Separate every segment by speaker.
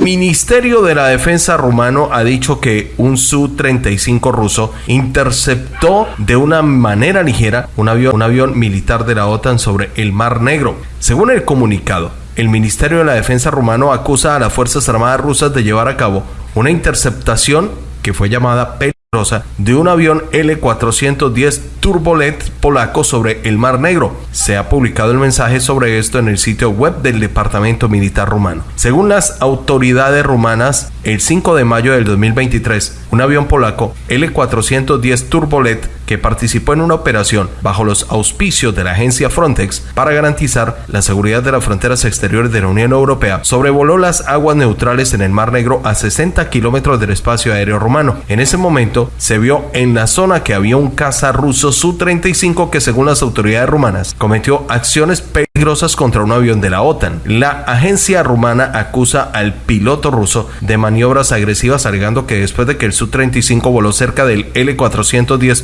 Speaker 1: Ministerio de la Defensa rumano ha dicho que un Su-35 ruso interceptó de una manera ligera un avión, militar de la OTAN sobre el Mar Negro. Según el comunicado, el Ministerio de la Defensa rumano acusa a las Fuerzas Armadas rusas de llevar a cabo una interceptación que fue llamada de un avión L-410 Turbolet polaco sobre el Mar Negro. Se ha publicado el mensaje sobre esto en el sitio web del Departamento Militar rumano. Según las autoridades rumanas, el 5 de mayo del 2023, un avión polaco L-410 Turbolet que participó en una operación bajo los auspicios de la agencia Frontex para garantizar la seguridad de las fronteras exteriores de la Unión Europea, sobrevoló las aguas neutrales en el Mar Negro a 60 kilómetros del espacio aéreo rumano. En ese momento se vio en la zona que había un caza ruso Su-35 que según las autoridades rumanas cometió acciones peligrosas contra un avión de la OTAN. La agencia rumana acusa al piloto ruso de maniobras agresivas alegando que después de que el Su-35 voló cerca del L-410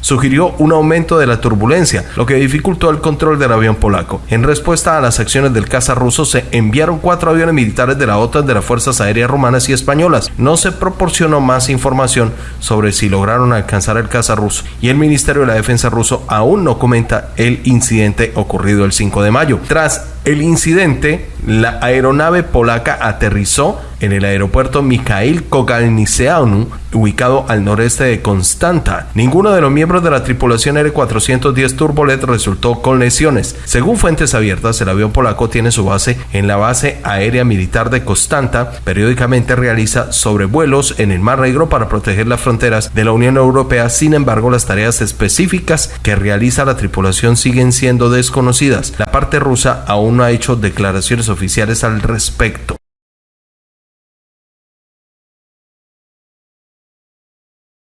Speaker 1: Sugirió un aumento de la turbulencia, lo que dificultó el control del avión polaco. En respuesta a las acciones del caza ruso se enviaron cuatro aviones militares de la OTAN de las Fuerzas Aéreas Rumanas y Españolas. No se proporcionó más información sobre si lograron alcanzar el caza ruso y el Ministerio de la Defensa ruso aún no comenta el incidente ocurrido el 5 de mayo. Tras el incidente, la aeronave polaca aterrizó en el aeropuerto Mikhail Kogalniceanu, ubicado al noreste de Constanta. Ninguno de los miembros de la tripulación R-410 Turbolet resultó con lesiones. Según fuentes abiertas, el avión polaco tiene su base en la base aérea militar de Constanta. Periódicamente realiza sobrevuelos en el Mar Negro para proteger las fronteras de la Unión Europea. Sin embargo, las tareas específicas que realiza la tripulación siguen siendo desconocidas. La parte rusa aún no ha hecho declaraciones oficiales al respecto.